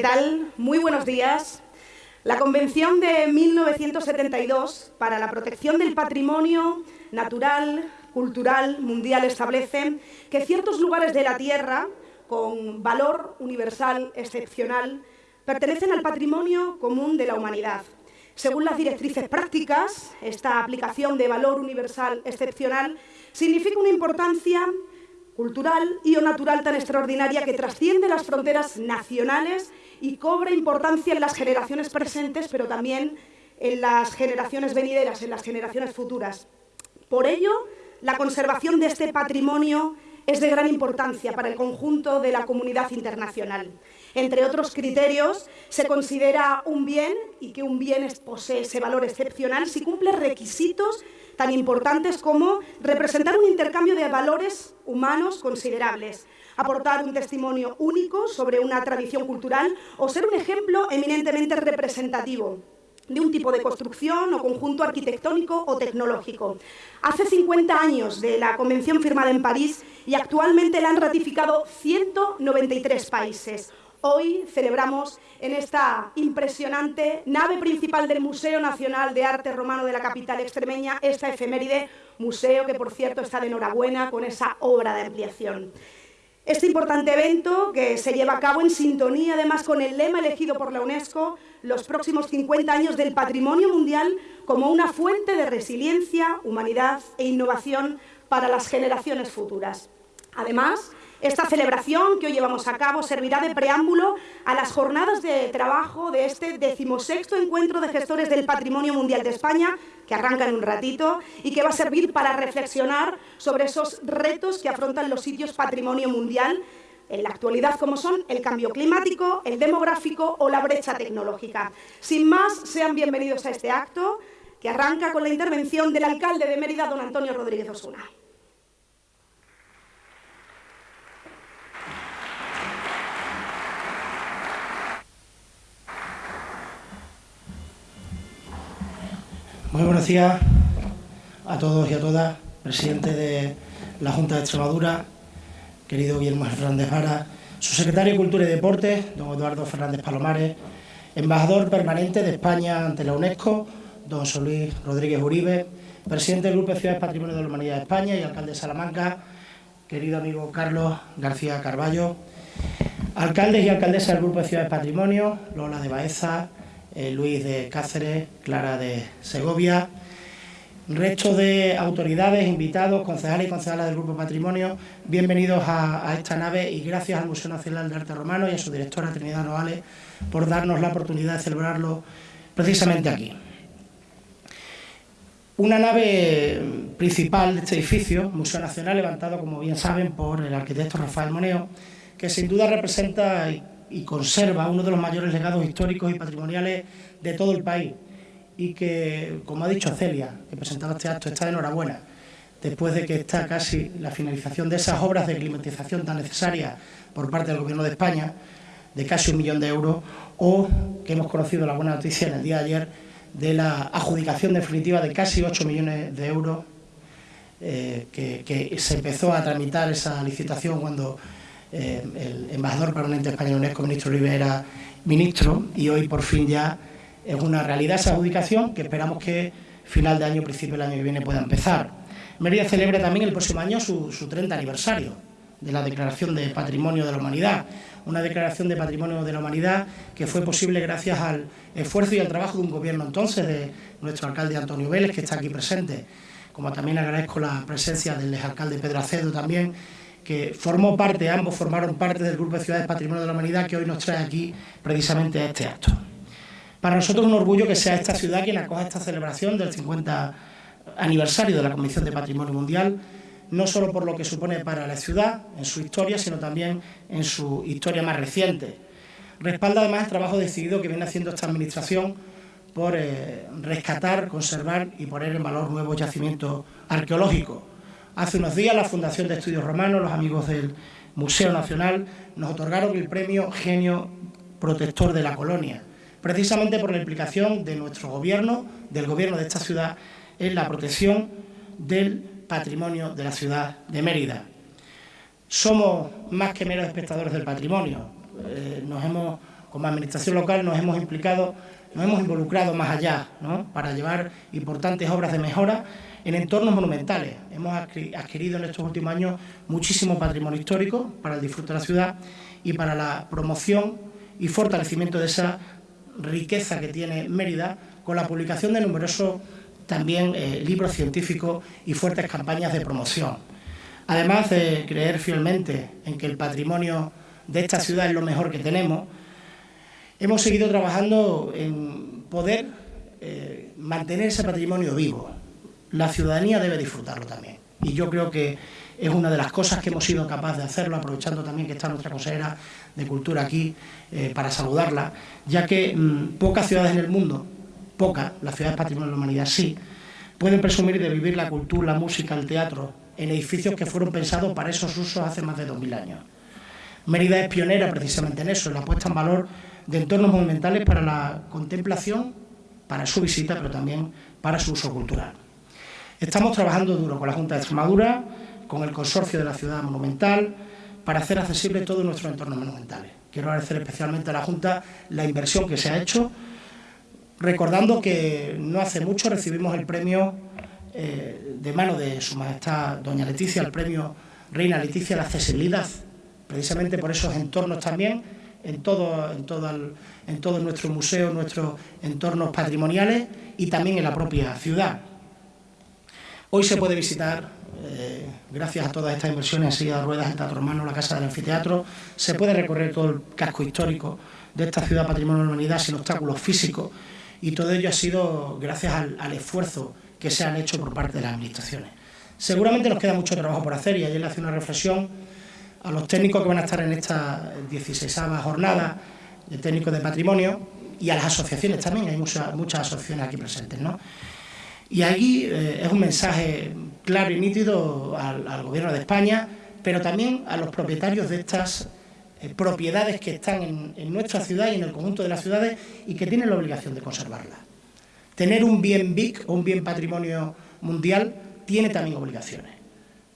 ¿Qué tal? Muy buenos días. La Convención de 1972 para la protección del patrimonio natural, cultural, mundial establece que ciertos lugares de la Tierra con valor universal excepcional pertenecen al patrimonio común de la humanidad. Según las directrices prácticas, esta aplicación de valor universal excepcional significa una importancia cultural y o natural tan extraordinaria que trasciende las fronteras nacionales y cobra importancia en las generaciones presentes, pero también en las generaciones venideras, en las generaciones futuras. Por ello, la conservación de este patrimonio es de gran importancia para el conjunto de la comunidad internacional. Entre otros criterios, se considera un bien y que un bien posee ese valor excepcional si cumple requisitos tan importantes como representar un intercambio de valores humanos considerables, aportar un testimonio único sobre una tradición cultural o ser un ejemplo eminentemente representativo de un tipo de construcción o conjunto arquitectónico o tecnológico. Hace 50 años de la convención firmada en París y actualmente la han ratificado 193 países. Hoy celebramos en esta impresionante nave principal del Museo Nacional de Arte Romano de la capital extremeña esta efeméride, museo que por cierto está de enhorabuena con esa obra de ampliación. Este importante evento, que se lleva a cabo en sintonía además con el lema elegido por la UNESCO, los próximos 50 años del patrimonio mundial como una fuente de resiliencia, humanidad e innovación para las generaciones futuras. Además, esta celebración que hoy llevamos a cabo servirá de preámbulo a las jornadas de trabajo de este decimosexto encuentro de gestores del Patrimonio Mundial de España, que arranca en un ratito y que va a servir para reflexionar sobre esos retos que afrontan los sitios patrimonio mundial en la actualidad como son el cambio climático, el demográfico o la brecha tecnológica. Sin más, sean bienvenidos a este acto que arranca con la intervención del alcalde de Mérida, don Antonio Rodríguez Osuna. Muy buenos días a todos y a todas, presidente de la Junta de Extremadura, querido Guillermo Fernández Vara, su secretario de Cultura y Deportes, don Eduardo Fernández Palomares, embajador permanente de España ante la UNESCO, don Luis Rodríguez Uribe, presidente del Grupo de Ciudades Patrimonio de la Humanidad de España y alcalde de Salamanca, querido amigo Carlos García Carballo, alcaldes y alcaldesas del Grupo de Ciudades Patrimonio, Lola de Baeza, eh, Luis de Cáceres, Clara de Segovia, resto de autoridades, invitados, concejales y concejalas del Grupo Patrimonio, bienvenidos a, esta nave y gracias al Museo Nacional de Arte Romano y a su directora Trinidad Noales por darnos la oportunidad de celebrarlo precisamente aquí. Una nave principal de este edificio, Museo Nacional, levantado, como bien saben, por el arquitecto Rafael Moneo, que sin duda representa y conserva uno de los mayores legados históricos y patrimoniales de todo el país. Y que, como ha dicho Celia, que presentaba este acto, está de enhorabuena, después de que está casi la finalización de esas obras de climatización tan necesarias por parte del Gobierno de España, de casi un millón de euros, o que hemos conocido la buena noticia en el día de ayer de la adjudicación definitiva de casi 8 millones de euros, eh, que, que se empezó a tramitar esa licitación cuando eh, el embajador permanente español UNESCO, ministro Rivera, ministro, y hoy por fin ya es una realidad esa adjudicación que esperamos que final de año, principio del año que viene pueda empezar. Mérida celebra también el próximo año su, 30 aniversario de la Declaración de Patrimonio de la Humanidad, una declaración de Patrimonio de la Humanidad que fue posible gracias al esfuerzo y al trabajo de un gobierno entonces, de nuestro alcalde Antonio Vélez, que está aquí presente, como también agradezco la presencia del alcalde Pedro Acedo también, que formó parte, ambos formaron parte del Grupo de Ciudades Patrimonio de la Humanidad que hoy nos trae aquí precisamente este acto. Para nosotros es un orgullo que sea esta ciudad quien acoja esta celebración del 50 aniversario de la Comisión de Patrimonio Mundial, no solo por lo que supone para la ciudad, en su historia, sino también en su historia más reciente. Respalda además el trabajo decidido que viene haciendo esta Administración por eh, rescatar, conservar y poner en valor nuevos yacimientos arqueológicos, Hace unos días la Fundación de Estudios Romanos, los amigos del Museo Nacional, nos otorgaron el premio Genio Protector de la Colonia, precisamente por la implicación de nuestro gobierno, del gobierno de esta ciudad, en la protección del patrimonio de la ciudad de Mérida. Somos más que meros espectadores del patrimonio, eh, nos hemos como administración local nos hemos implicado, nos hemos involucrado más allá, para llevar importantes obras de mejora en entornos monumentales. Hemos adquirido en estos últimos años muchísimo patrimonio histórico para el disfrute de la ciudad y para la promoción y fortalecimiento de esa riqueza que tiene Mérida con la publicación de numerosos también eh, libros científicos y fuertes campañas de promoción. Además de creer fielmente en que el patrimonio de esta ciudad es lo mejor que tenemos, hemos seguido trabajando en poder eh, mantener ese patrimonio vivo. La ciudadanía debe disfrutarlo también. Y yo creo que es una de las cosas que hemos sido capaces de hacerlo, aprovechando también que está nuestra consejera de Cultura aquí eh, para saludarla, ya que mm, pocas ciudades en el mundo, pocas, las ciudades patrimonio de la humanidad sí, pueden presumir de vivir la cultura, la música, el teatro en edificios que fueron pensados para esos usos hace más de 2.000 años. Mérida es pionera precisamente en eso, en la puesta en valor de entornos monumentales para la contemplación, para su visita, pero también para su uso cultural. Estamos trabajando duro con la Junta de Extremadura, con el consorcio de la ciudad monumental, para hacer accesible todos nuestros entornos monumentales. Quiero agradecer especialmente a la Junta la inversión que se ha hecho, recordando que no hace mucho recibimos el premio eh, de mano de Su Majestad Doña Leticia, el premio Reina Leticia de la accesibilidad, precisamente por esos entornos también, en todo, en todo, en todo nuestro museo, nuestros entornos patrimoniales y también en la propia ciudad. Hoy se puede visitar, eh, gracias a todas estas inversiones, silla de ruedas, el Teatro Romano, la Casa del Anfiteatro, se puede recorrer todo el casco histórico de esta ciudad patrimonio de la humanidad sin obstáculos físicos y todo ello ha sido gracias al, esfuerzo que se han hecho por parte de las administraciones. Seguramente nos queda mucho trabajo por hacer y ayer le hace una reflexión a los técnicos que van a estar en esta 16 jornada de técnicos de patrimonio y a las asociaciones también, hay muchas, muchas asociaciones aquí presentes, ¿no? Y ahí eh, es un mensaje claro y nítido al, Gobierno de España, pero también a los propietarios de estas eh, propiedades que están en, nuestra ciudad y en el conjunto de las ciudades y que tienen la obligación de conservarlas. Tener un bien BIC o un bien patrimonio mundial tiene también obligaciones.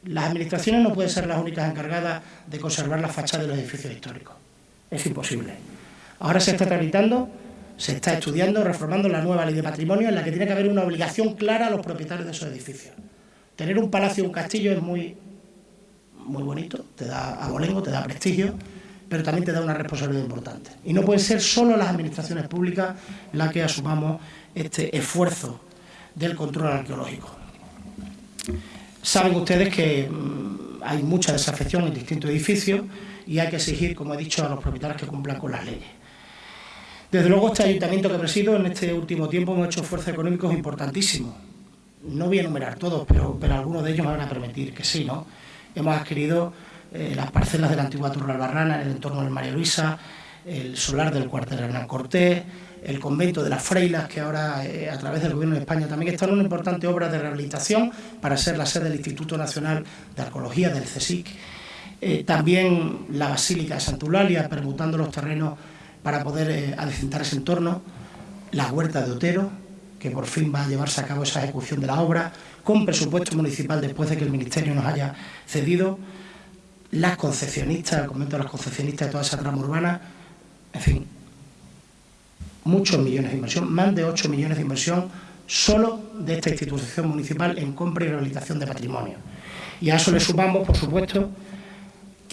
Las administraciones no pueden ser las únicas encargadas de conservar la fachada de los edificios históricos. Es imposible. Ahora se está tramitando se está estudiando, reformando la nueva ley de patrimonio en la que tiene que haber una obligación clara a los propietarios de esos edificios. Tener un palacio o un castillo es muy, muy bonito, te da abolengo, te da prestigio, pero también te da una responsabilidad importante. Y no pueden ser solo las administraciones públicas las que asumamos este esfuerzo del control arqueológico. Saben ustedes que mm, hay mucha desafección en distintos edificios y hay que exigir, como he dicho, a los propietarios que cumplan con las leyes. Desde luego, este ayuntamiento que presido en este último tiempo hemos hecho esfuerzos económicos importantísimos. No voy a enumerar todos, pero, pero algunos de ellos me van a permitir que sí, ¿no? Hemos adquirido eh, las parcelas de la antigua Torre Albarrana en el entorno del María Luisa, el solar del cuartel Hernán Cortés, el convento de las Freilas, que ahora eh, a través del Gobierno de España también está en una importante obra de rehabilitación para ser la sede del Instituto Nacional de Arqueología del CSIC. Eh, también la Basílica de Santa Eulalia, permutando los terrenos para poder eh, adecentar ese entorno, la huerta de Otero, que por fin va a llevarse a cabo esa ejecución de la obra, con presupuesto municipal después de que el Ministerio nos haya cedido, las concesionistas, el convento las concesionistas de toda esa trama urbana, en fin, muchos millones de inversión, más de 8 millones de inversión solo de esta institución municipal en compra y rehabilitación de patrimonio. Y a eso le sumamos, por supuesto,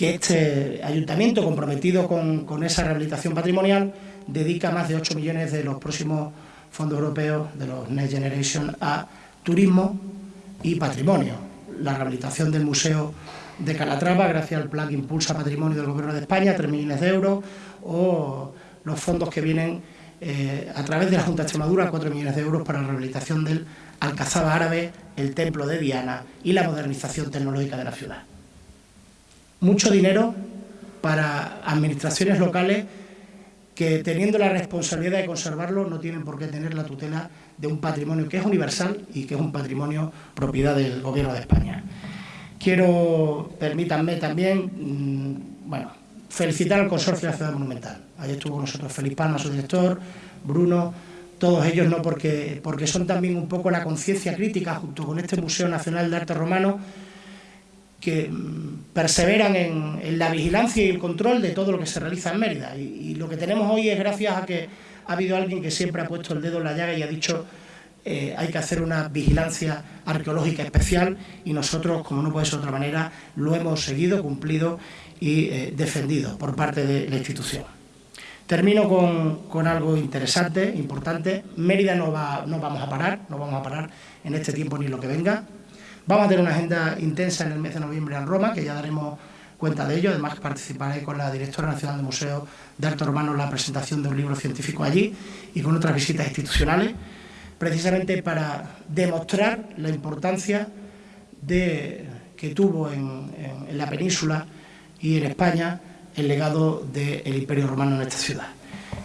que este ayuntamiento, comprometido con, esa rehabilitación patrimonial, dedica más de 8 millones de los próximos fondos europeos de los Next Generation a turismo y patrimonio. La rehabilitación del Museo de Calatrava, gracias al Plan Impulsa Patrimonio del Gobierno de España, 3 millones de euros, o los fondos que vienen eh, a través de la Junta de Extremadura, 4 millones de euros para la rehabilitación del Alcazaba Árabe, el Templo de Diana y la modernización tecnológica de la ciudad mucho dinero para administraciones locales que teniendo la responsabilidad de conservarlo no tienen por qué tener la tutela de un patrimonio que es universal y que es un patrimonio propiedad del Gobierno de España. Quiero, permítanme también, mm, bueno, felicitar al Consorcio de la Ciudad Monumental. Ayer estuvo con nosotros Felipe Palma, su director, Bruno, todos ellos no porque, porque son también un poco la conciencia crítica junto con este Museo Nacional de Arte Romano que mm, perseveran en, la vigilancia y el control de todo lo que se realiza en Mérida. Y, lo que tenemos hoy es gracias a que ha habido alguien que siempre ha puesto el dedo en la llaga y ha dicho eh, hay que hacer una vigilancia arqueológica especial y nosotros, como no puede ser de otra manera, lo hemos seguido, cumplido y eh, defendido por parte de la institución. Termino con, algo interesante, importante. Mérida no, va, no vamos a parar, no vamos a parar en este tiempo ni lo que venga. Vamos a tener una agenda intensa en el mes de noviembre en Roma, que ya daremos cuenta de ello. Además, participaré con la directora nacional del Museo de Arte Romano en la presentación de un libro científico allí y con otras visitas institucionales, precisamente para demostrar la importancia que tuvo en, la península y en España el legado del Imperio Romano en esta ciudad.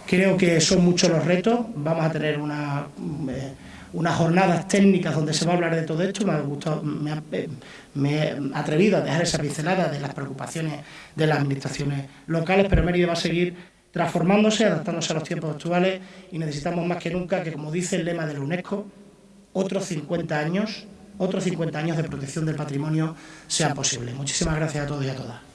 Creo que son muchos los retos, vamos a tener una... Eh, unas jornadas técnicas donde se va a hablar de todo esto. Me ha, gustado, me he atrevido a dejar esa pincelada de las preocupaciones de las administraciones locales, pero Mérida va a seguir transformándose, adaptándose a los tiempos actuales y necesitamos más que nunca que, como dice el lema de la UNESCO, otros 50 años, otros 50 años de protección del patrimonio sean posibles. Muchísimas gracias a todos y a todas.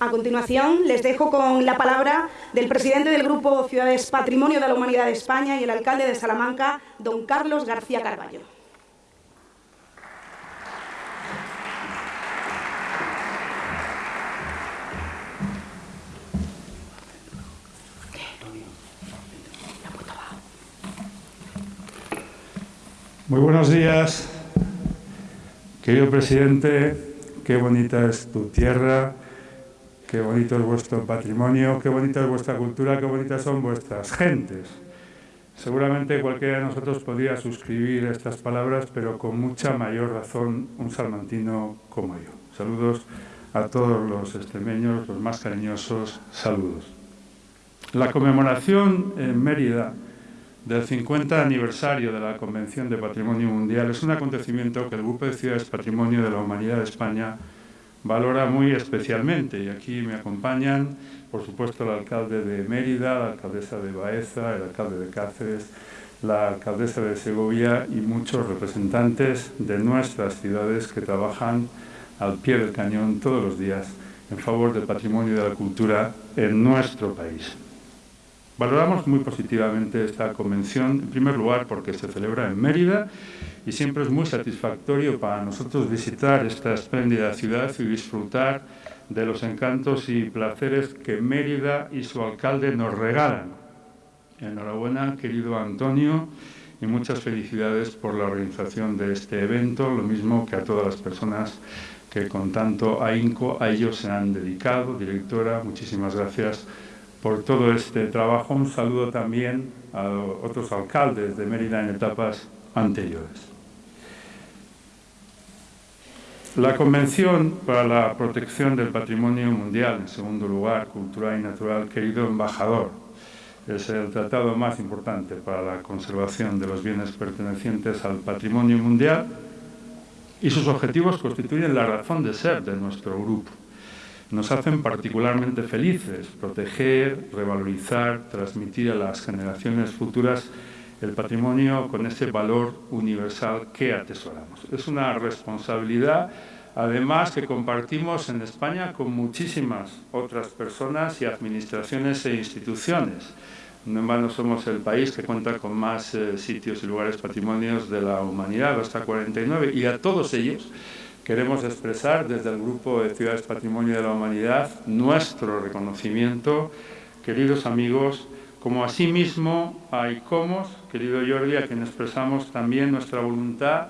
A continuación, les dejo con la palabra del presidente del Grupo Ciudades Patrimonio de la Humanidad de España y el alcalde de Salamanca, don Carlos García Carballo. Muy buenos días, querido presidente, qué bonita es tu tierra, qué bonito es vuestro patrimonio, qué bonita es vuestra cultura, qué bonitas son vuestras gentes. Seguramente cualquiera de nosotros podría suscribir estas palabras, pero con mucha mayor razón un salmantino como yo. Saludos a todos los extremeños, los más cariñosos saludos. La conmemoración en Mérida del 50 aniversario de la Convención de Patrimonio Mundial es un acontecimiento que el Grupo de Ciudades Patrimonio de la Humanidad de España valora muy especialmente. Y aquí me acompañan, por supuesto, el alcalde de Mérida, la alcaldesa de Baeza, el alcalde de Cáceres, la alcaldesa de Segovia y muchos representantes de nuestras ciudades que trabajan al pie del cañón todos los días en favor del patrimonio y de la cultura en nuestro país. Valoramos muy positivamente esta convención, en primer lugar porque se celebra en Mérida y siempre es muy satisfactorio para nosotros visitar esta espléndida ciudad y disfrutar de los encantos y placeres que Mérida y su alcalde nos regalan. Enhorabuena, querido Antonio, y muchas felicidades por la organización de este evento, lo mismo que a todas las personas que con tanto ahínco a ellos se han dedicado. Directora, muchísimas gracias por todo este trabajo. Un saludo también a otros alcaldes de Mérida en etapas anteriores. La Convención para la Protección del Patrimonio Mundial, en segundo lugar, cultural y natural, querido embajador, es el tratado más importante para la conservación de los bienes pertenecientes al patrimonio mundial y sus objetivos constituyen la razón de ser de nuestro grupo nos hacen particularmente felices proteger, revalorizar, transmitir a las generaciones futuras el patrimonio con ese valor universal que atesoramos. Es una responsabilidad, además, que compartimos en España con muchísimas otras personas y administraciones e instituciones. No en vano somos el país que cuenta con más eh, sitios y lugares patrimonios de la humanidad, hasta 49, y a todos ellos queremos expresar desde el Grupo de Ciudades Patrimonio de la Humanidad nuestro reconocimiento, queridos amigos, como asimismo a ICOMOS, querido Jordi, a quien expresamos también nuestra voluntad,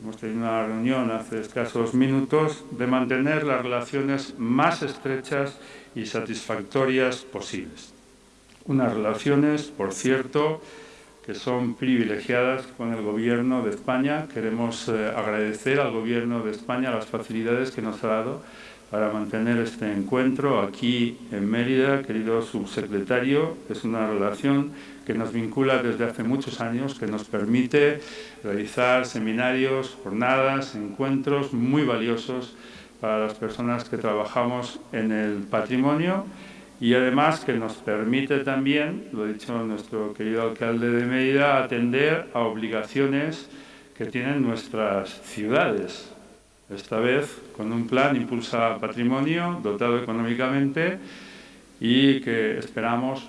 hemos tenido una reunión hace escasos minutos, de mantener las relaciones más estrechas y satisfactorias posibles. Unas relaciones, por cierto, que son privilegiadas con el Gobierno de España. Queremos eh, agradecer al Gobierno de España las facilidades que nos ha dado para mantener este encuentro aquí en Mérida. Querido subsecretario, es una relación que nos vincula desde hace muchos años, que nos permite realizar seminarios, jornadas, encuentros muy valiosos para las personas que trabajamos en el patrimonio y además que nos permite también, lo ha dicho nuestro querido alcalde de Mérida, atender a obligaciones que tienen nuestras ciudades. Esta vez con un plan impulsa patrimonio, dotado económicamente y que esperamos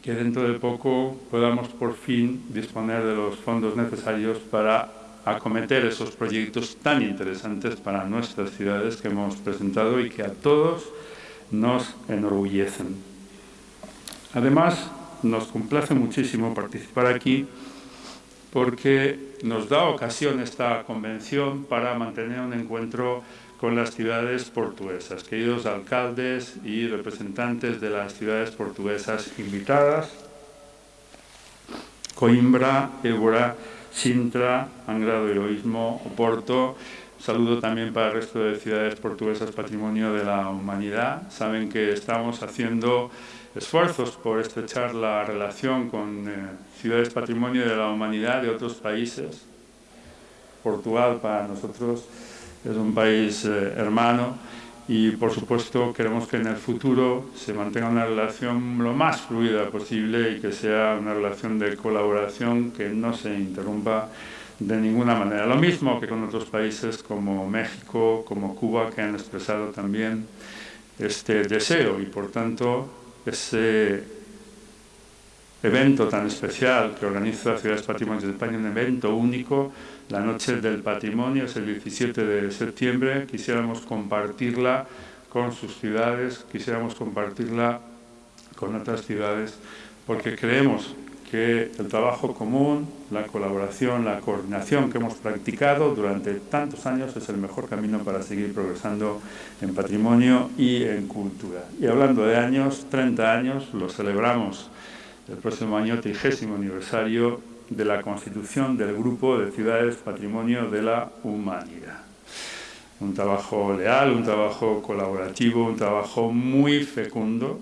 que dentro de poco podamos por fin disponer de los fondos necesarios para acometer esos proyectos tan interesantes para nuestras ciudades que hemos presentado y que a todos nos enorgullecen. Además, nos complace muchísimo participar aquí porque nos da ocasión esta convención para mantener un encuentro con las ciudades portuguesas. Queridos alcaldes y representantes de las ciudades portuguesas invitadas, Coimbra, Évora, Sintra, Angrado Heroísmo, Oporto. Saludo también para el resto de ciudades portuguesas Patrimonio de la Humanidad. Saben que estamos haciendo esfuerzos por estrechar la relación con eh, ciudades Patrimonio de la Humanidad de otros países. Portugal para nosotros es un país eh, hermano y por supuesto queremos que en el futuro se mantenga una relación lo más fluida posible y que sea una relación de colaboración que no se interrumpa de ninguna manera. Lo mismo que con otros países como México, como Cuba, que han expresado también este deseo y por tanto ese evento tan especial que organiza Ciudades Patrimonio de España, un evento único, la Noche del Patrimonio, es el 17 de septiembre, quisiéramos compartirla con sus ciudades, quisiéramos compartirla con otras ciudades, porque creemos que el trabajo común, la colaboración, la coordinación que hemos practicado durante tantos años es el mejor camino para seguir progresando en patrimonio y en cultura. Y hablando de años, 30 años, lo celebramos el próximo año, 30 aniversario de la constitución del Grupo de Ciudades Patrimonio de la Humanidad. Un trabajo leal, un trabajo colaborativo, un trabajo muy fecundo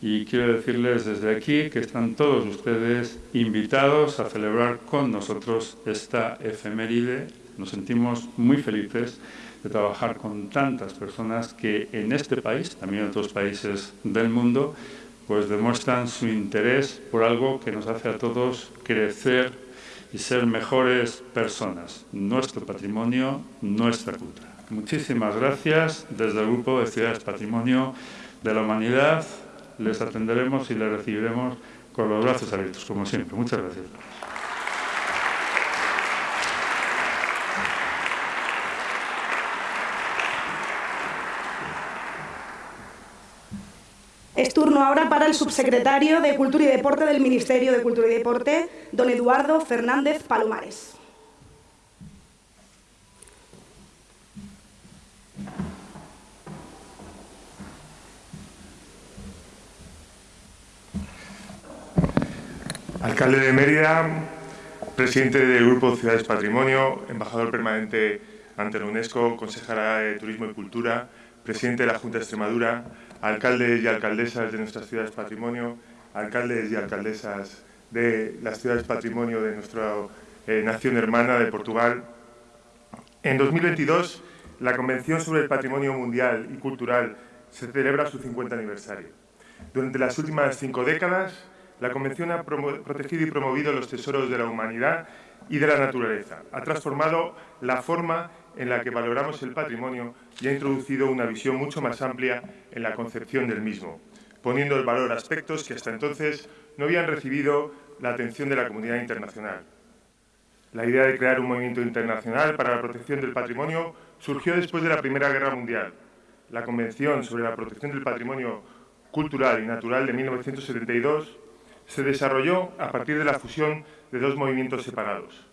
y quiero decirles desde aquí que están todos ustedes invitados a celebrar con nosotros esta efeméride. Nos sentimos muy felices de trabajar con tantas personas que en este país, también en otros países del mundo, pues demuestran su interés por algo que nos hace a todos crecer y ser mejores personas, nuestro patrimonio, nuestra cultura. Muchísimas gracias. Desde el Grupo de Ciudades Patrimonio de la Humanidad les atenderemos y les recibiremos con los brazos abiertos, como siempre. Muchas gracias. Es turno ahora para el subsecretario de Cultura y Deporte del Ministerio de Cultura y Deporte, don Eduardo Fernández Palomares. Alcalde de Mérida, presidente del Grupo Ciudades Patrimonio, embajador permanente ante la UNESCO, consejera de Turismo y Cultura, presidente de la Junta de Extremadura, alcaldes y alcaldesas de nuestras ciudades patrimonio, alcaldes y alcaldesas de las ciudades patrimonio de nuestra eh, nación hermana de Portugal. En 2022, la Convención sobre el Patrimonio Mundial y Cultural se celebra su 50 aniversario. Durante las últimas cinco décadas, la Convención ha protegido y promovido los tesoros de la humanidad y de la naturaleza. Ha transformado la forma en la que valoramos el patrimonio y ha introducido una visión mucho más amplia en la concepción del mismo, poniendo el valor a aspectos que hasta entonces no habían recibido la atención de la comunidad internacional. La idea de crear un movimiento internacional para la protección del patrimonio surgió después de la Primera Guerra Mundial. La Convención sobre la Protección del Patrimonio Cultural y Natural de 1972 se desarrolló a partir de la fusión de dos movimientos separados,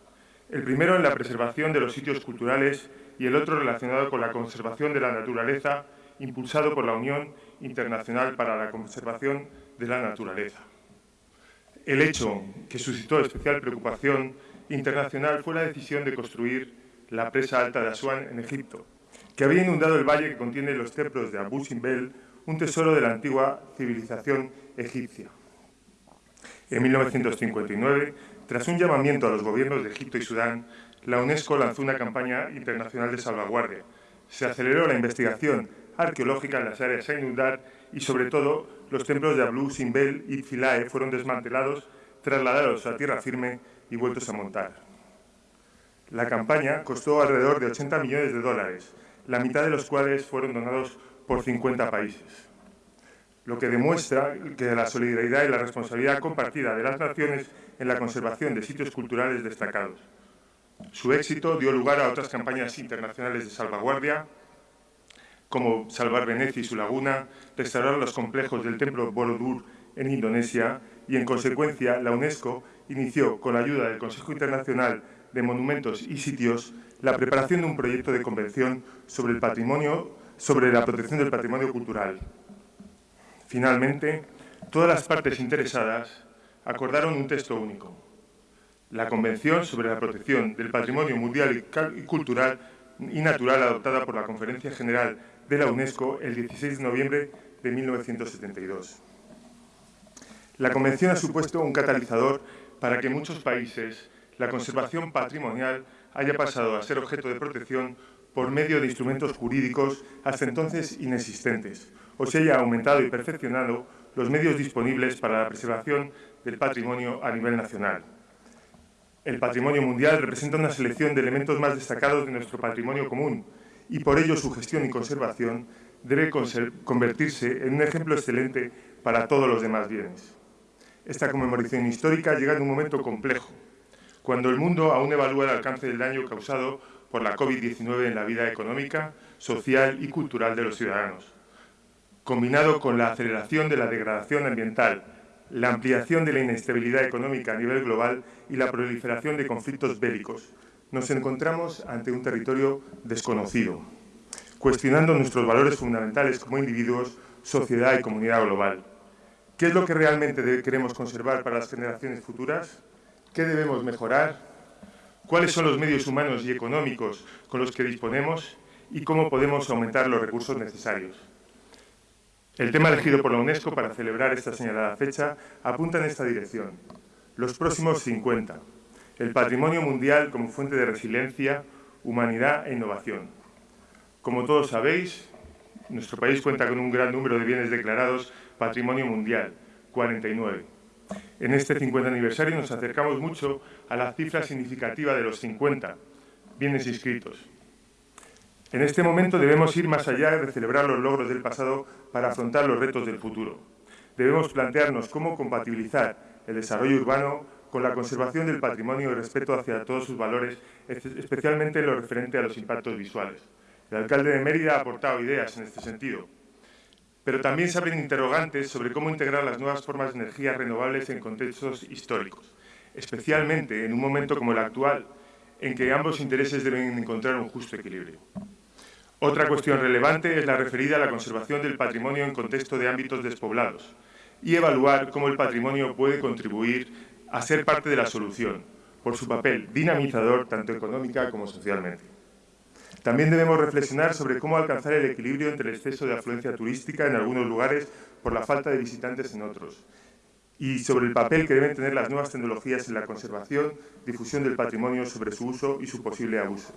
el primero en la preservación de los sitios culturales y el otro relacionado con la conservación de la naturaleza, impulsado por la Unión Internacional para la Conservación de la Naturaleza. El hecho que suscitó especial preocupación internacional fue la decisión de construir la presa alta de Asuán en Egipto, que había inundado el valle que contiene los templos de Abu Simbel, un tesoro de la antigua civilización egipcia. En 1959, tras un llamamiento a los gobiernos de Egipto y Sudán, la UNESCO lanzó una campaña internacional de salvaguardia. Se aceleró la investigación arqueológica en las áreas a inundar y, sobre todo, los templos de Ablu, Simbel y Philae fueron desmantelados, trasladados a tierra firme y vueltos a montar. La campaña costó alrededor de 80 millones de dólares, la mitad de los cuales fueron donados por 50 países, lo que demuestra que la solidaridad y la responsabilidad compartida de las naciones en la conservación de sitios culturales destacados. Su éxito dio lugar a otras campañas internacionales de salvaguardia, como salvar Venecia y su laguna, restaurar los complejos del templo Borobudur en Indonesia y, en consecuencia, la UNESCO inició, con la ayuda del Consejo Internacional de Monumentos y Sitios, la preparación de un proyecto de convención sobre el patrimonio, sobre la protección del patrimonio cultural. Finalmente, todas las partes interesadas acordaron un texto único, la Convención sobre la Protección del Patrimonio Mundial y Cultural y Natural adoptada por la Conferencia General de la UNESCO el 16 de noviembre de 1972. La Convención ha supuesto un catalizador para que en muchos países la conservación patrimonial haya pasado a ser objeto de protección por medio de instrumentos jurídicos hasta entonces inexistentes, o se haya aumentado y perfeccionado los medios disponibles para la preservación del patrimonio a nivel nacional. El patrimonio mundial representa una selección de elementos más destacados de nuestro patrimonio común y por ello su gestión y conservación debe convertirse en un ejemplo excelente para todos los demás bienes. Esta conmemoración histórica llega en un momento complejo, cuando el mundo aún evalúa el alcance del daño causado por la COVID-19 en la vida económica, social y cultural de los ciudadanos, combinado con la aceleración de la degradación ambiental, la ampliación de la inestabilidad económica a nivel global y la proliferación de conflictos bélicos. Nos encontramos ante un territorio desconocido, cuestionando nuestros valores fundamentales como individuos, sociedad y comunidad global. ¿Qué es lo que realmente queremos conservar para las generaciones futuras? ¿Qué debemos mejorar? ¿Cuáles son los medios humanos y económicos con los que disponemos? ¿Y cómo podemos aumentar los recursos necesarios? El tema elegido por la UNESCO para celebrar esta señalada fecha apunta en esta dirección. Los próximos 50. El patrimonio mundial como fuente de resiliencia, humanidad e innovación. Como todos sabéis, nuestro país cuenta con un gran número de bienes declarados patrimonio mundial, 49. En este 50 aniversario nos acercamos mucho a la cifra significativa de los 50 bienes inscritos. En este momento debemos ir más allá de celebrar los logros del pasado para afrontar los retos del futuro. Debemos plantearnos cómo compatibilizar el desarrollo urbano con la conservación del patrimonio y respeto hacia todos sus valores, especialmente en lo referente a los impactos visuales. El alcalde de Mérida ha aportado ideas en este sentido pero también se abren interrogantes sobre cómo integrar las nuevas formas de energía renovables en contextos históricos, especialmente en un momento como el actual, en que ambos intereses deben encontrar un justo equilibrio. Otra cuestión relevante es la referida a la conservación del patrimonio en contexto de ámbitos despoblados y evaluar cómo el patrimonio puede contribuir a ser parte de la solución, por su papel dinamizador tanto económica como socialmente. También debemos reflexionar sobre cómo alcanzar el equilibrio entre el exceso de afluencia turística en algunos lugares por la falta de visitantes en otros y sobre el papel que deben tener las nuevas tecnologías en la conservación, difusión del patrimonio sobre su uso y su posible abuso.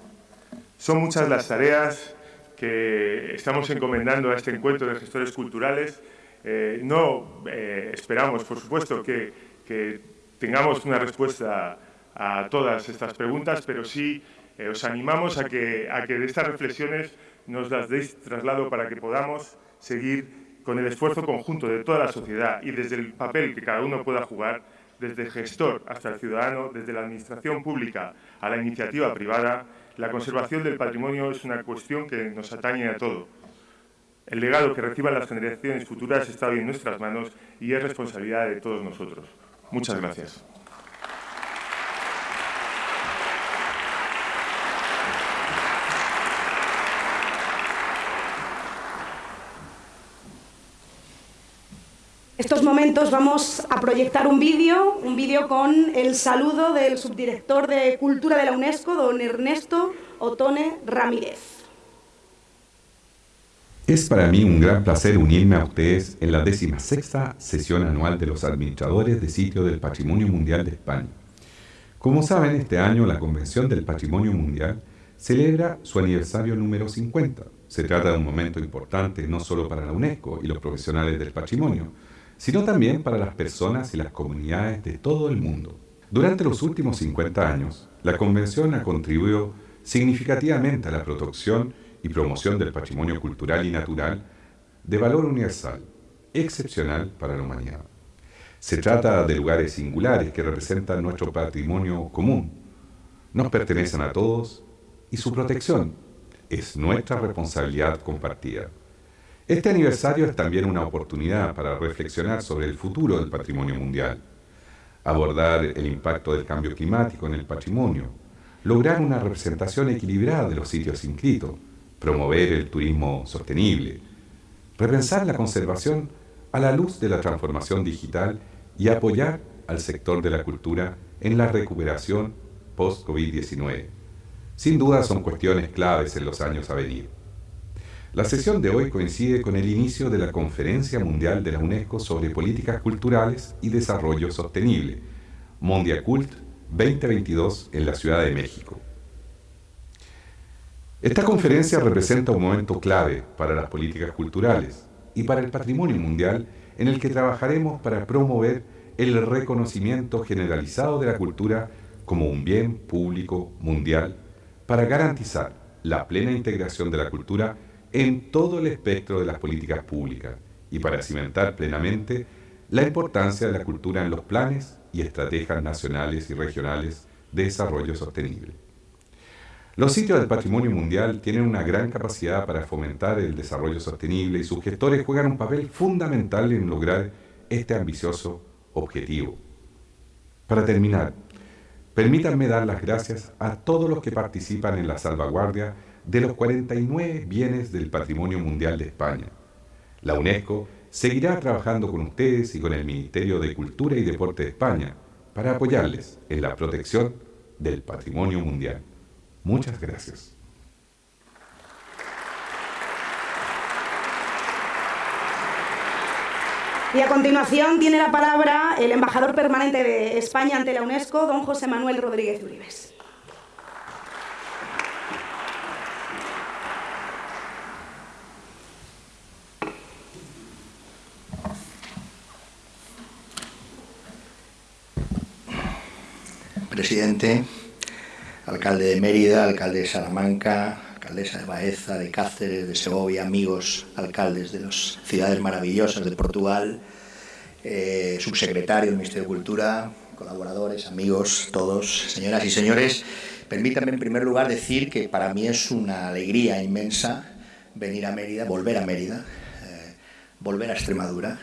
Son muchas las tareas que estamos encomendando a este encuentro de gestores culturales. Eh, no eh, esperamos, por supuesto, que, tengamos una respuesta a todas estas preguntas, pero sí eh, os animamos a que, a que de estas reflexiones nos las deis traslado para que podamos seguir con el esfuerzo conjunto de toda la sociedad y desde el papel que cada uno pueda jugar, desde el gestor hasta el ciudadano, desde la administración pública a la iniciativa privada, la conservación del patrimonio es una cuestión que nos atañe a todo. El legado que reciban las generaciones futuras está hoy en nuestras manos y es responsabilidad de todos nosotros. Muchas gracias. Estos momentos vamos a proyectar un vídeo, un vídeo con el saludo del subdirector de Cultura de la UNESCO, don Ernesto Otone Ramírez. Es para mí un gran placer unirme a ustedes en la sexta sesión anual de los administradores de sitio del Patrimonio Mundial de España. Como saben, este año la Convención del Patrimonio Mundial celebra su aniversario número 50 Se trata de un momento importante no solo para la UNESCO y los profesionales del patrimonio, sino también para las personas y las comunidades de todo el mundo. Durante los últimos 50 años, la Convención ha contribuido significativamente a la protección y promoción del patrimonio cultural y natural de valor universal, excepcional para la humanidad. Se trata de lugares singulares que representan nuestro patrimonio común. Nos pertenecen a todos y su protección es nuestra responsabilidad compartida. Este aniversario es también una oportunidad para reflexionar sobre el futuro del patrimonio mundial, abordar el impacto del cambio climático en el patrimonio, lograr una representación equilibrada de los sitios inscritos, promover el turismo sostenible, repensar la conservación a la luz de la transformación digital y apoyar al sector de la cultura en la recuperación post-COVID-19. Sin duda son cuestiones claves en los años a venir. La sesión de hoy coincide con el inicio de la Conferencia Mundial de la UNESCO sobre Políticas Culturales y Desarrollo Sostenible, Mondiacult 2022 en la Ciudad de México. Esta conferencia representa un momento clave para las políticas culturales y para el patrimonio mundial en el que trabajaremos para promover el reconocimiento generalizado de la cultura como un bien público mundial para garantizar la plena integración de la cultura en todo el espectro de las políticas públicas y para cimentar plenamente la importancia de la cultura en los planes y estrategias nacionales y regionales de desarrollo sostenible. Los sitios del patrimonio mundial tienen una gran capacidad para fomentar el desarrollo sostenible y sus gestores juegan un papel fundamental en lograr este ambicioso objetivo. Para terminar, permítanme dar las gracias a todos los que participan en la salvaguardia de los 49 bienes del patrimonio mundial de España. La UNESCO seguirá trabajando con ustedes y con el Ministerio de Cultura y Deporte de España para apoyarles en la protección del patrimonio mundial. Muchas gracias. Y a continuación tiene la palabra el embajador permanente de España ante la UNESCO, don José Manuel Rodríguez Uribes. Presidente, alcalde de Mérida, alcalde de Salamanca, alcaldesa de Baeza, de Cáceres, de Segovia, amigos, alcaldes de las ciudades maravillosas de Portugal, eh, subsecretario del Ministerio de Cultura, colaboradores, amigos, todos, señoras y señores. Permítanme en primer lugar decir que para mí es una alegría inmensa venir a Mérida, volver a Mérida, eh, volver a Extremadura,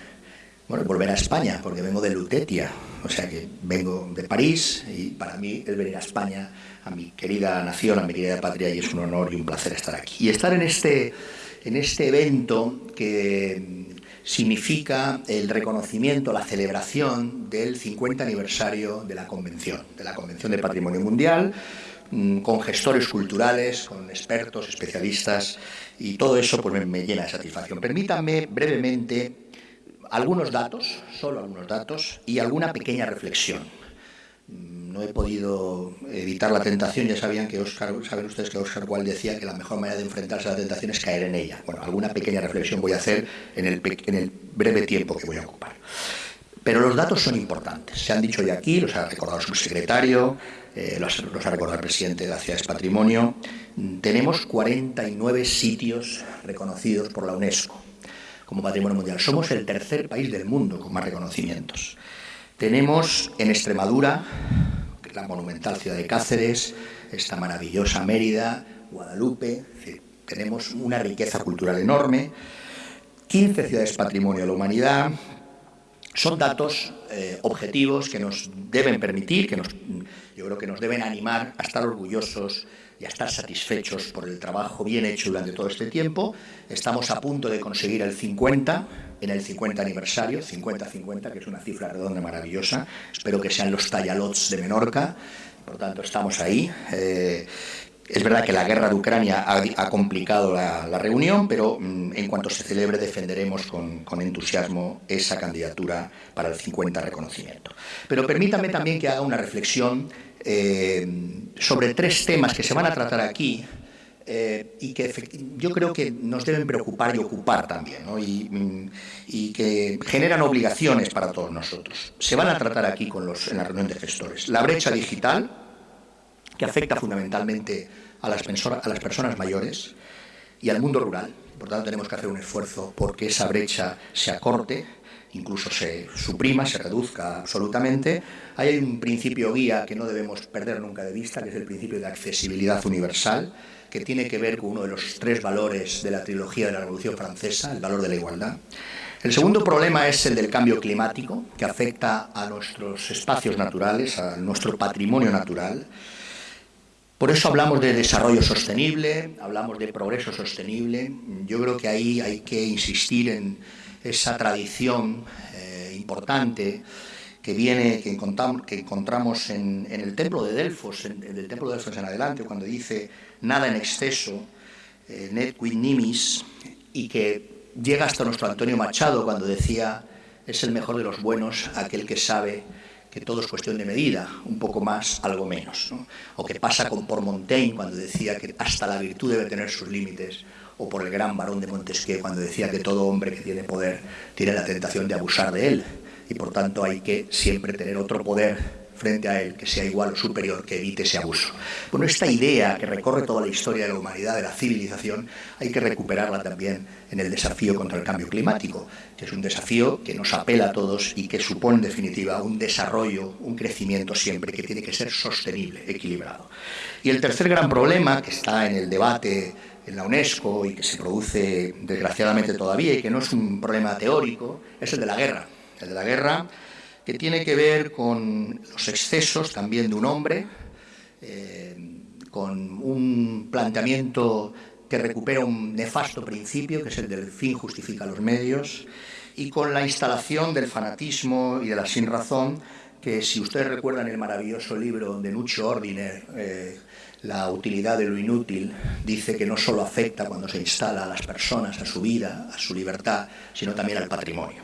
bueno, volver a España, porque vengo de Lutetia, o sea que vengo de París y para mí el venir a España, a mi querida nación, a mi querida patria, y es un honor y un placer estar aquí. Y estar en este, en este evento que significa el reconocimiento, la celebración del 50 aniversario de la Convención, de la Convención del Patrimonio Mundial, mm, con gestores culturales, con expertos, especialistas, y todo eso pues, me, me llena de satisfacción. Permítanme brevemente algunos datos, solo algunos datos, y alguna pequeña reflexión. No he podido evitar la tentación, ya sabían que Oscar, saben ustedes que Oscar Wilde decía que la mejor manera de enfrentarse a la tentación es caer en ella. Bueno, alguna pequeña reflexión voy a hacer en el, breve tiempo que voy a ocupar. Pero los datos son importantes. Se han dicho ya aquí, los ha recordado el subsecretario, eh, los, ha recordado el presidente de la Ciudad de Patrimonio. Tenemos 49 sitios reconocidos por la UNESCO como patrimonio mundial. Somos el tercer país del mundo con más reconocimientos. Tenemos en Extremadura la monumental ciudad de Cáceres, esta maravillosa Mérida, Guadalupe, tenemos una riqueza cultural enorme, 15 ciudades patrimonio de la humanidad, son datos eh, objetivos que nos deben permitir, que nos, yo creo que nos deben animar a estar orgullosos y a estar satisfechos por el trabajo bien hecho durante todo este tiempo. Estamos a punto de conseguir el 50, en el 50 aniversario, 50-50, que es una cifra redonda maravillosa. Espero que sean los tallalots de Menorca, por tanto estamos ahí. Eh, es verdad que la guerra de Ucrania ha, complicado la, reunión, pero mm, en cuanto se celebre defenderemos con, con, entusiasmo esa candidatura para el 50 reconocimiento. Pero permítame también que haga una reflexión eh, sobre tres temas que se van a tratar aquí eh, y que yo creo que nos deben preocupar y ocupar también, y, y, que generan obligaciones para todos nosotros. Se van a tratar aquí con los, en la reunión de gestores. La brecha digital, que afecta fundamentalmente a las, a las personas mayores y al mundo rural. Por tanto, tenemos que hacer un esfuerzo porque esa brecha se acorte, incluso se suprima, se reduzca absolutamente. Hay un principio guía que no debemos perder nunca de vista, que es el principio de accesibilidad universal que tiene que ver con uno de los tres valores de la trilogía de la Revolución Francesa, el valor de la igualdad. El segundo problema es el del cambio climático, que afecta a nuestros espacios naturales, a nuestro patrimonio natural. Por eso hablamos de desarrollo sostenible, hablamos de progreso sostenible. Yo creo que ahí hay que insistir en esa tradición eh, importante que viene, que que encontramos en, el templo de Delfos, en, el templo de Delfos en adelante, cuando dice nada en exceso, eh, net quid nimis, y que llega hasta nuestro Antonio Machado cuando decía es el mejor de los buenos aquel que sabe que todo es cuestión de medida, un poco más, algo menos. O que pasa con por Montaigne cuando decía que hasta la virtud debe tener sus límites, o por el gran varón de Montesquieu cuando decía que todo hombre que tiene poder tiene la tentación de abusar de él y por tanto hay que siempre tener otro poder frente a él que sea igual o superior, que evite ese abuso. Bueno, esta idea que recorre toda la historia de la humanidad, de la civilización, hay que recuperarla también en el desafío contra el cambio climático, que es un desafío que nos apela a todos y que supone en definitiva un desarrollo, un crecimiento siempre que tiene que ser sostenible, equilibrado. Y el tercer gran problema que está en el debate en la UNESCO y que se produce desgraciadamente todavía y que no es un problema teórico, es el de la guerra. El de la guerra, que tiene que ver con los excesos también de un hombre, eh, con un planteamiento que recupera un nefasto principio, que es el del fin justifica los medios, y con la instalación del fanatismo y de la sinrazón, que si ustedes recuerdan el maravilloso libro de Nucho Ordiner, eh, La utilidad de lo inútil, dice que no solo afecta cuando se instala a las personas, a su vida, a su libertad, sino también al patrimonio.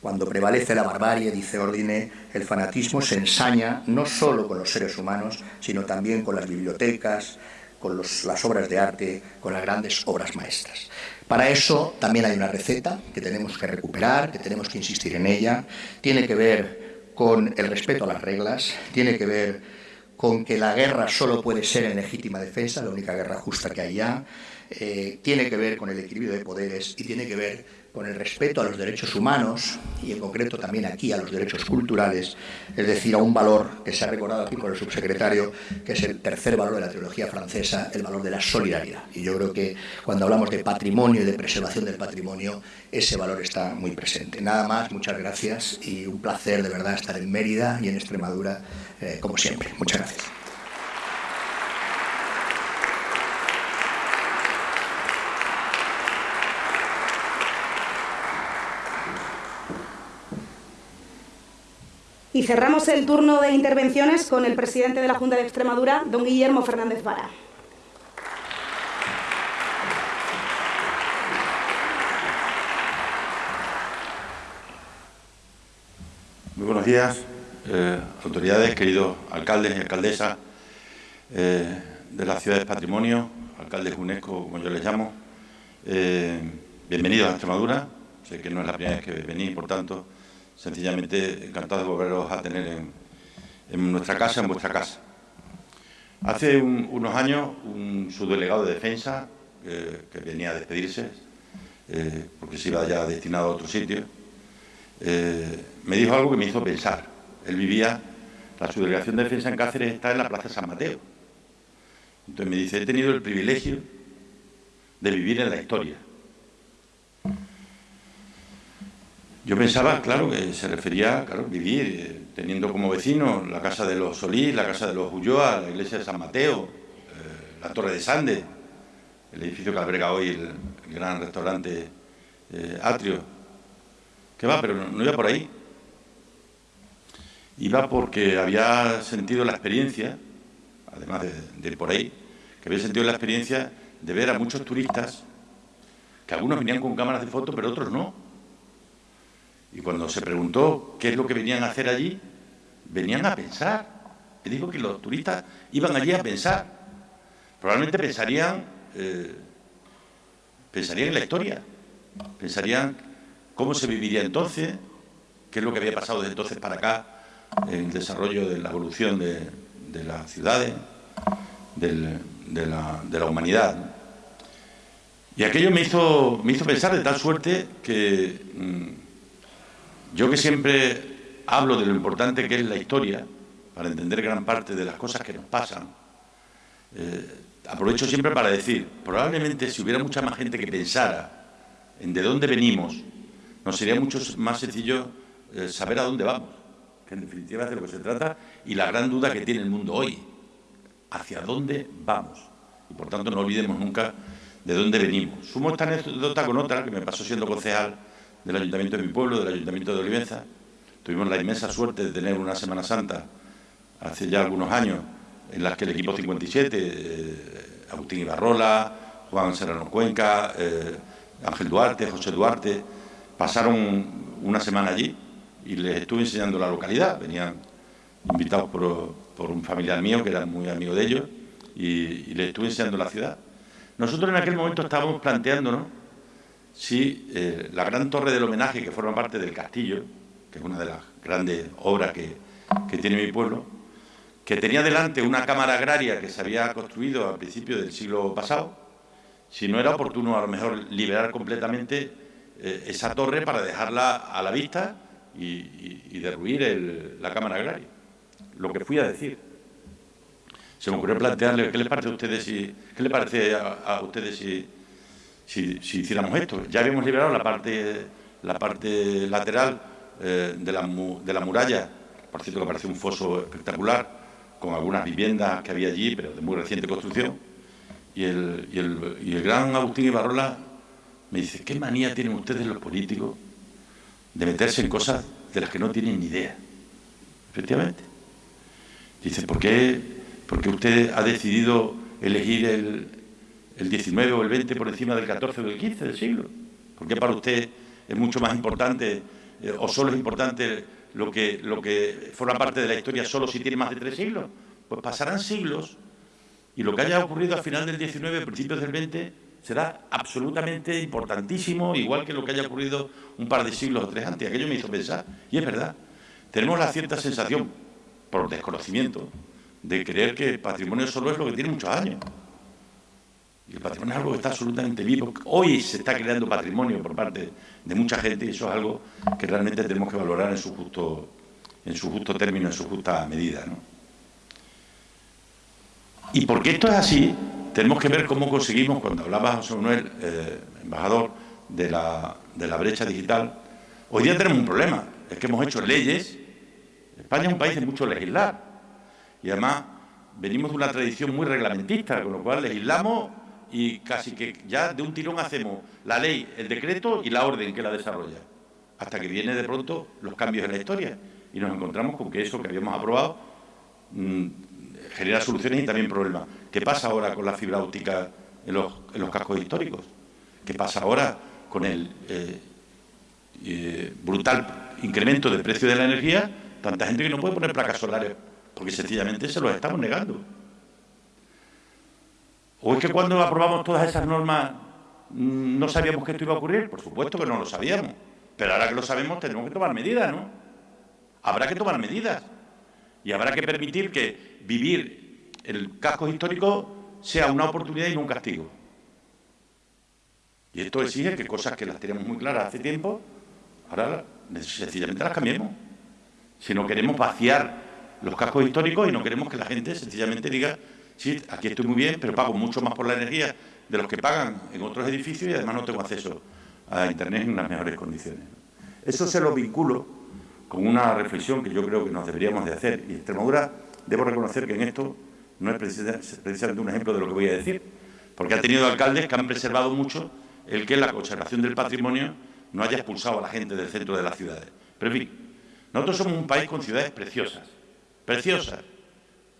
Cuando prevalece la barbarie, dice Ordine, el fanatismo se ensaña no solo con los seres humanos, sino también con las bibliotecas, con las obras de arte, con las grandes obras maestras. Para eso también hay una receta que tenemos que recuperar, que tenemos que insistir en ella. Tiene que ver con el respeto a las reglas, tiene que ver con que la guerra solo puede ser en legítima defensa, la única guerra justa que hay ya. Eh, tiene que ver con el equilibrio de poderes y tiene que ver con el respeto a los derechos humanos y en concreto también aquí a los derechos culturales, es decir, a un valor que se ha recordado aquí por el subsecretario, que es el tercer valor de la teología francesa, el valor de la solidaridad. Y yo creo que cuando hablamos de patrimonio y de preservación del patrimonio, ese valor está muy presente. Nada más, muchas gracias y un placer de verdad estar en Mérida y en Extremadura, eh, como siempre. Muchas gracias. Y cerramos el turno de intervenciones con el presidente de la Junta de Extremadura, don Guillermo Fernández Vara. Muy buenos días, eh, autoridades, queridos alcaldes y alcaldesas eh, de las ciudades patrimonio, alcaldes UNESCO, como yo les llamo. Eh, bienvenidos a Extremadura. Sé que no es la primera vez que venís, por tanto, sencillamente encantado de volveros a tener en, nuestra casa, en vuestra casa. Hace unos años, un subdelegado de defensa, que venía a despedirse, eh, porque se iba ya destinado a otro sitio, eh, me dijo algo que me hizo pensar. Él vivía, la subdelegación de defensa en Cáceres está en la Plaza San Mateo. Entonces me dice, he tenido el privilegio de vivir en la historia. Yo pensaba, claro, que se refería a vivir eh, teniendo como vecino la casa de los Solís, la casa de los Ulloa, la iglesia de San Mateo, eh, la Torre de Sande, el edificio que alberga hoy el, gran restaurante eh, Atrio. ¿Qué va? Pero no, iba por ahí. Iba porque había sentido la experiencia, además de, de ir por ahí, que había sentido la experiencia de ver a muchos turistas, que algunos venían con cámaras de fotos, pero otros no y cuando se preguntó qué es lo que venían a hacer allí, venían a pensar. Te digo que los turistas iban allí a pensar. Probablemente pensarían eh, pensarían en la historia, pensarían cómo se viviría entonces, qué es lo que había pasado desde entonces para acá en el desarrollo de la evolución de, las ciudades, de, la, humanidad. Y aquello me hizo, me hizo pensar de tal suerte que mm, yo que siempre hablo de lo importante que es la historia, para entender gran parte de las cosas que nos pasan, eh, aprovecho siempre para decir, probablemente si hubiera mucha más gente que pensara en de dónde venimos, nos sería mucho más sencillo eh, saber a dónde vamos, que en definitiva es de lo que se trata, y la gran duda que tiene el mundo hoy, hacia dónde vamos. Y por tanto no olvidemos nunca de dónde venimos. Sumo esta anécdota con otra que me pasó siendo concejal del Ayuntamiento de mi pueblo, del Ayuntamiento de Olivenza. Tuvimos la inmensa suerte de tener una Semana Santa hace ya algunos años en las que el equipo 57, eh, Agustín Ibarrola, Juan Serrano Cuenca, eh, Ángel Duarte, José Duarte, pasaron una semana allí y les estuve enseñando la localidad. Venían invitados por, un familiar mío que era muy amigo de ellos y, les estuve enseñando la ciudad. Nosotros en aquel momento estábamos planteándonos si eh, la gran torre del homenaje que forma parte del castillo, que es una de las grandes obras que, que tiene mi pueblo, que tenía delante una cámara agraria que se había construido a principios del siglo pasado, si no era oportuno a lo mejor liberar completamente eh, esa torre para dejarla a la vista y, derruir la cámara agraria. Lo que fui a decir. Se me ocurrió plantearle, ¿qué les parece a ustedes si, qué les parece a, ustedes si, si, hiciéramos esto? Ya habíamos liberado la parte, la parte lateral eh, de, la, de la muralla, por cierto que parece un foso espectacular, con algunas viviendas que había allí, pero de muy reciente construcción. Y el, y el, y el gran Agustín Ibarrola me dice, ¿qué manía tienen ustedes los políticos de meterse en cosas de las que no tienen ni idea? Efectivamente. Dice, ¿por qué, porque usted ha decidido elegir el, el 19 o el 20 por encima del 14 o del 15 del siglo? ¿Por qué para usted es mucho más importante eh, o solo es importante lo que, lo que forma parte de la historia solo si tiene más de tres siglos. Pues pasarán siglos y lo que haya ocurrido al final del 19, principios del 20, será absolutamente importantísimo, igual que lo que haya ocurrido un par de siglos o tres antes. Aquello me hizo pensar, y es verdad, tenemos la cierta sensación, por desconocimiento, de creer que el patrimonio solo es lo que tiene muchos años. Y el patrimonio es algo que está absolutamente vivo. Hoy se está creando patrimonio por parte de mucha gente y eso es algo que realmente tenemos que valorar en su justo, en su justo término, en su justa medida. Y porque esto es así, tenemos que ver cómo conseguimos, cuando hablaba José Manuel, eh, embajador de la, de la brecha digital, hoy día tenemos un problema, es que hemos hecho leyes, España es un país de mucho legislar, y además venimos de una tradición muy reglamentista, con lo cual legislamos y casi que ya de un tirón hacemos la ley, el decreto y la orden que la desarrolla, hasta que viene de pronto los cambios en la historia y nos encontramos con que eso que habíamos aprobado mm, genera soluciones y también problemas. ¿Qué pasa ahora con la fibra óptica en los, cascos históricos? ¿Qué pasa ahora con el eh, eh, brutal incremento del precio de la energía? Tanta gente que no puede poner placas solares porque sencillamente se los estamos negando. ¿O es que cuando aprobamos todas esas normas no sabíamos que esto iba a ocurrir? Por supuesto que no lo sabíamos. Pero ahora que lo sabemos tenemos que tomar medidas, ¿no? Habrá que tomar medidas. Y habrá que permitir que vivir el casco histórico sea una oportunidad y no un castigo. Y esto exige que cosas que las tenemos muy claras hace tiempo, ahora sencillamente las cambiemos. Si no queremos vaciar los cascos históricos y no queremos que la gente sencillamente diga sí, aquí estoy muy bien, pero pago mucho más por la energía de los que pagan en otros edificios y además no tengo acceso a Internet en unas mejores condiciones. Eso se lo vinculo con una reflexión que yo creo que nos deberíamos de hacer. Y Extremadura, debo reconocer que en esto no es precisamente un ejemplo de lo que voy a decir, porque ha tenido alcaldes que han preservado mucho el que la conservación del patrimonio no haya expulsado a la gente del centro de las ciudades. Pero en fin, nosotros somos un país con ciudades preciosas, preciosas.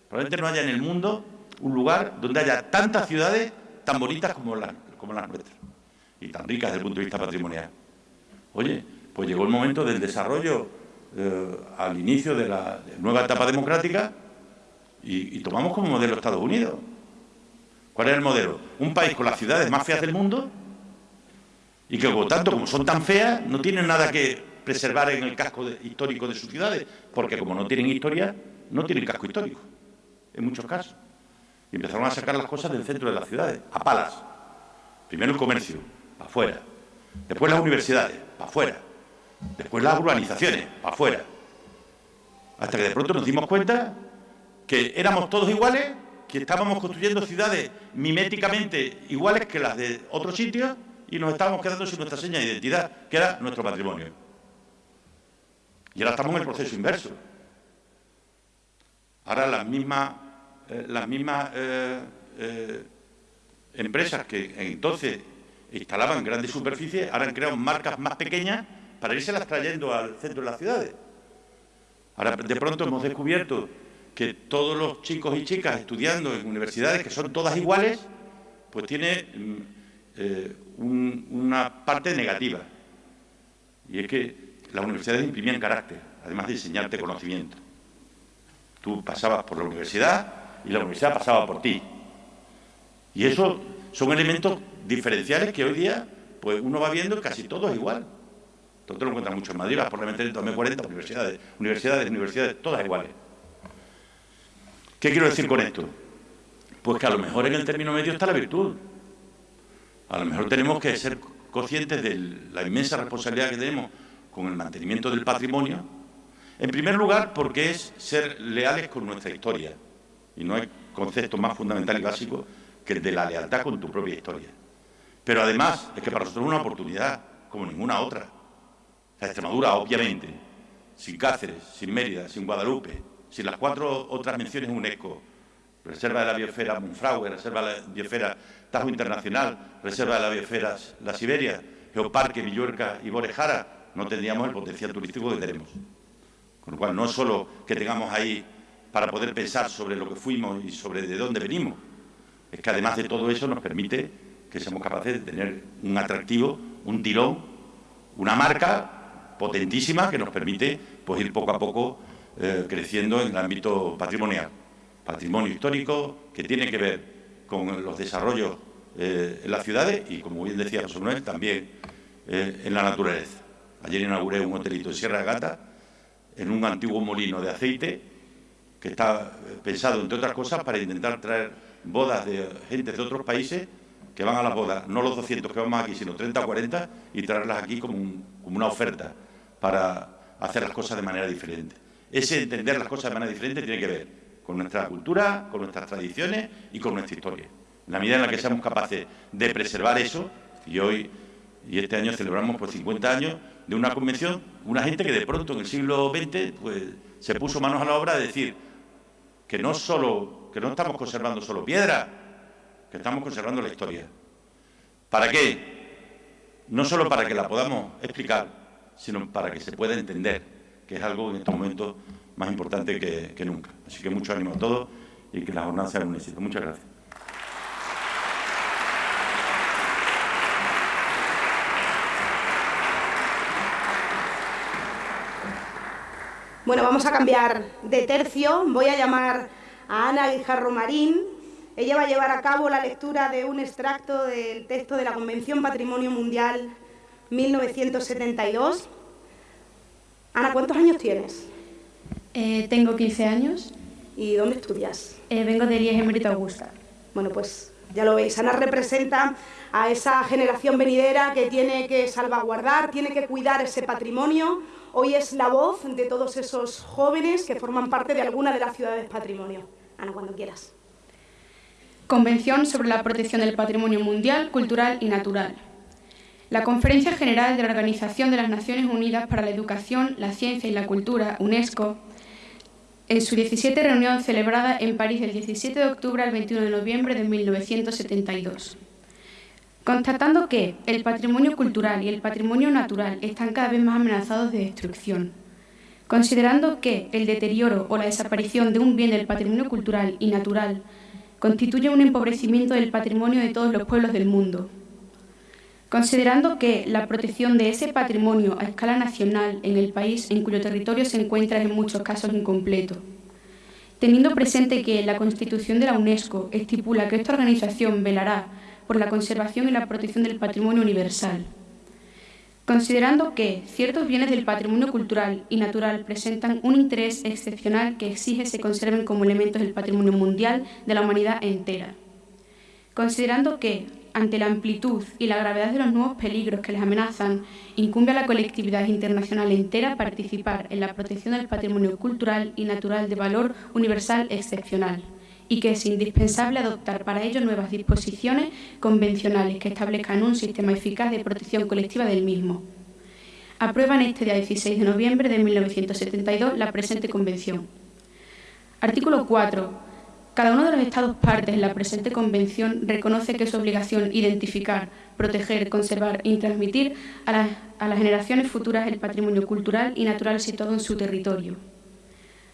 Probablemente no haya en el mundo un lugar donde haya tantas ciudades tan bonitas como las, nuestras y tan ricas desde el punto de vista patrimonial. Oye, pues llegó el momento del desarrollo eh, al inicio de la nueva etapa democrática y, tomamos como modelo Estados Unidos. ¿Cuál es el modelo? Un país con las ciudades más feas del mundo y que, por tanto, como son tan feas, no tienen nada que preservar en el casco histórico de sus ciudades, porque como no tienen historia, no tienen casco histórico, en muchos casos. Y empezaron a sacar las cosas del centro de las ciudades, a palas. Primero el comercio, para afuera. Después las universidades, para afuera. Después las urbanizaciones, para afuera. Hasta que de pronto nos dimos cuenta que éramos todos iguales, que estábamos construyendo ciudades miméticamente iguales que las de otros sitios y nos estábamos quedando sin nuestra seña de identidad, que era nuestro patrimonio. Y ahora estamos en el proceso inverso. Ahora las mismas, eh, las mismas eh, eh, empresas que entonces instalaban grandes superficies, ahora han creado marcas más pequeñas para irse las trayendo al centro de las ciudades. Ahora, de pronto hemos descubierto que todos los chicos y chicas estudiando en universidades, que son todas iguales, pues tiene mm, una parte negativa. Y es que las universidades imprimían carácter, además de enseñarte conocimiento. Tú pasabas por la universidad y la universidad pasaba por ti. Y eso son elementos diferenciales que hoy día pues uno va viendo casi todo es igual. Todo lo encuentras mucho en Madrid, por la en 2040 universidades, universidades, universidades, todas iguales. ¿Qué quiero decir con esto? Pues que a lo mejor en el término medio está la virtud. A lo mejor tenemos que ser conscientes de la inmensa responsabilidad que tenemos con el mantenimiento del patrimonio. En primer lugar, porque es ser leales con nuestra historia. Y no hay concepto más fundamental y básico que el de la lealtad con tu propia historia. Pero además es que para nosotros es una oportunidad como ninguna otra. La Extremadura, obviamente, sin Cáceres, sin Mérida, sin Guadalupe, sin las cuatro otras menciones UNESCO, Reserva de la Biosfera Monfragüe, Reserva de la Biosfera Tajo Internacional, Reserva de la Biosfera La Siberia, Geoparque, Villuerca y Borejara, no tendríamos el potencial turístico que tenemos. Con lo cual, no solo que tengamos ahí para poder pensar sobre lo que fuimos y sobre de dónde venimos, es que además de todo eso nos permite que seamos capaces de tener un atractivo, un tirón, una marca potentísima que nos permite pues, ir poco a poco eh, creciendo en el ámbito patrimonial. Patrimonio histórico que tiene que ver con los desarrollos eh, en las ciudades y, como bien decía José Manuel, también eh, en la naturaleza. Ayer inauguré un hotelito en Sierra de Gata, en un antiguo molino de aceite, que está pensado, entre otras cosas, para intentar traer bodas de gente de otros países que van a las bodas, no los 200 que vamos aquí, sino 30 o 40, y traerlas aquí como, como una oferta para hacer las cosas de manera diferente. Ese entender las cosas de manera diferente tiene que ver con nuestra cultura, con nuestras tradiciones y con nuestra historia. En la medida en la que seamos capaces de preservar eso, y hoy y este año celebramos por 50 años de una convención, una gente que de pronto en el siglo XX pues, se puso manos a la obra de decir que no, solo, que no estamos conservando solo piedra, que estamos conservando la historia. ¿Para qué? No solo para que la podamos explicar, sino para que se pueda entender, que es algo en estos momentos más importante que, nunca. Así que mucho ánimo a todos y que la jornada sea un éxito. Muchas gracias. Bueno, vamos a cambiar de tercio. Voy a llamar a Ana Guijarro Marín, ella va a llevar a cabo la lectura de un extracto del texto de la Convención Patrimonio Mundial 1972. Ana, ¿cuántos años tienes? Eh, tengo 15 años. ¿Y dónde estudias? Eh, vengo de Elías Emérito Augusta. Bueno, pues ya lo veis, Ana representa a esa generación venidera que tiene que salvaguardar, tiene que cuidar ese patrimonio. Hoy es la voz de todos esos jóvenes que forman parte de alguna de las ciudades patrimonio. Ana, cuando quieras. Convención sobre la protección del patrimonio mundial, cultural y natural. La Conferencia General de la Organización de las Naciones Unidas para la Educación, la Ciencia y la Cultura, UNESCO, en su 17 reunión celebrada en París del 17 de octubre al 21 de noviembre de 1972. Constatando que el patrimonio cultural y el patrimonio natural están cada vez más amenazados de destrucción, considerando que el deterioro o la desaparición de un bien del patrimonio cultural y natural constituye un empobrecimiento del patrimonio de todos los pueblos del mundo. Considerando que la protección de ese patrimonio a escala nacional en el país en cuyo territorio se encuentra en muchos casos incompleto, Teniendo presente que la Constitución de la UNESCO estipula que esta organización velará por la conservación y la protección del patrimonio universal. Considerando que ciertos bienes del patrimonio cultural y natural presentan un interés excepcional que exige se conserven como elementos del patrimonio mundial de la humanidad entera. Considerando que, ante la amplitud y la gravedad de los nuevos peligros que les amenazan, incumbe a la colectividad internacional entera participar en la protección del patrimonio cultural y natural de valor universal excepcional y que es indispensable adoptar para ello nuevas disposiciones convencionales que establezcan un sistema eficaz de protección colectiva del mismo. Aprueban este día 16 de noviembre de 1972 la presente Convención. Artículo 4. Cada uno de los Estados partes en la presente Convención reconoce que es obligación identificar, proteger, conservar y transmitir a, a las generaciones futuras el patrimonio cultural y natural situado en su territorio.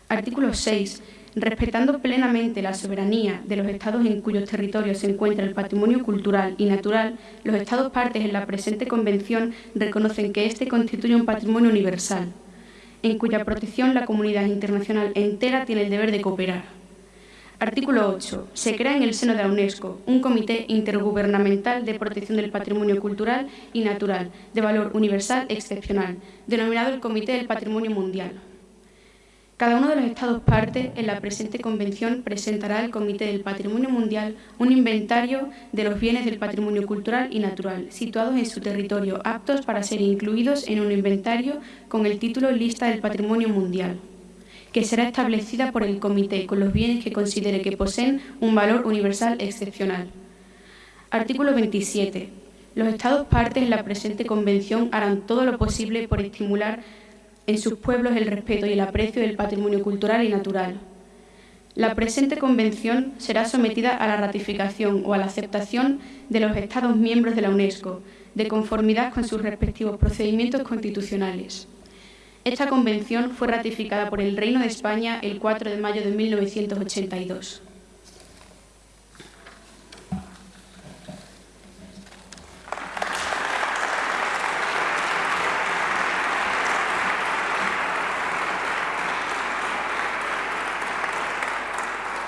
Artículo 6 respetando plenamente la soberanía de los Estados en cuyos territorios se encuentra el patrimonio cultural y natural, los Estados partes en la presente Convención reconocen que éste constituye un patrimonio universal, en cuya protección la comunidad internacional entera tiene el deber de cooperar. Artículo 8. Se crea en el seno de la UNESCO un Comité Intergubernamental de Protección del Patrimonio Cultural y Natural de valor universal excepcional, denominado el Comité del Patrimonio Mundial. Cada uno de los Estados partes en la presente convención presentará al Comité del Patrimonio Mundial un inventario de los bienes del patrimonio cultural y natural situados en su territorio, aptos para ser incluidos en un inventario con el título Lista del Patrimonio Mundial, que será establecida por el Comité con los bienes que considere que poseen un valor universal excepcional. Artículo 27. Los Estados partes en la presente convención harán todo lo posible por estimular en sus pueblos el respeto y el aprecio del patrimonio cultural y natural. La presente convención será sometida a la ratificación o a la aceptación de los Estados miembros de la UNESCO, de conformidad con sus respectivos procedimientos constitucionales. Esta convención fue ratificada por el Reino de España el 4 de mayo de 1982.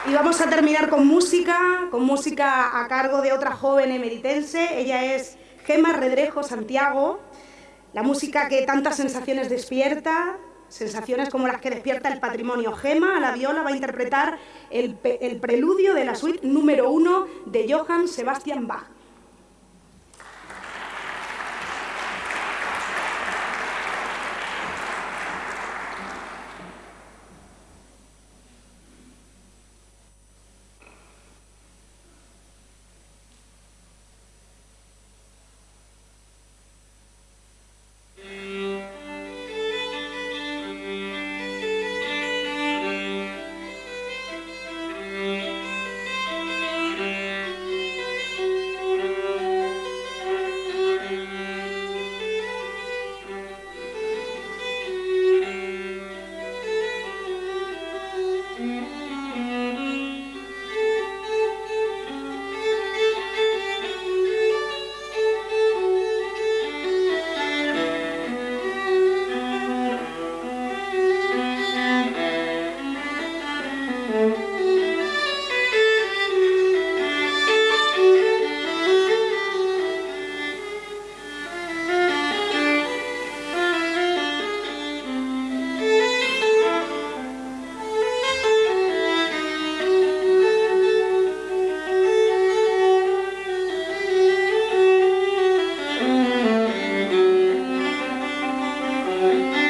Y vamos a terminar con música, con música a cargo de otra joven emeritense. Ella es Gema Redrejo Santiago. La música que tantas sensaciones despierta, sensaciones como las que despierta el patrimonio. Gema la viola va a interpretar el, el preludio de la suite número uno de Johann Sebastian Bach. Amen.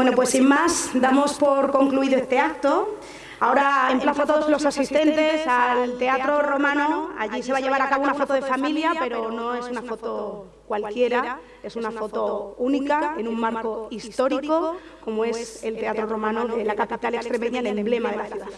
Bueno, pues sin más, damos por concluido este acto. Ahora emplazo a todos los asistentes al Teatro Romano. Allí se va a llevar a cabo una foto de familia, pero no es una foto cualquiera, es una foto única en un marco histórico como es el Teatro Romano de la capital extremeña, el emblema de la ciudad.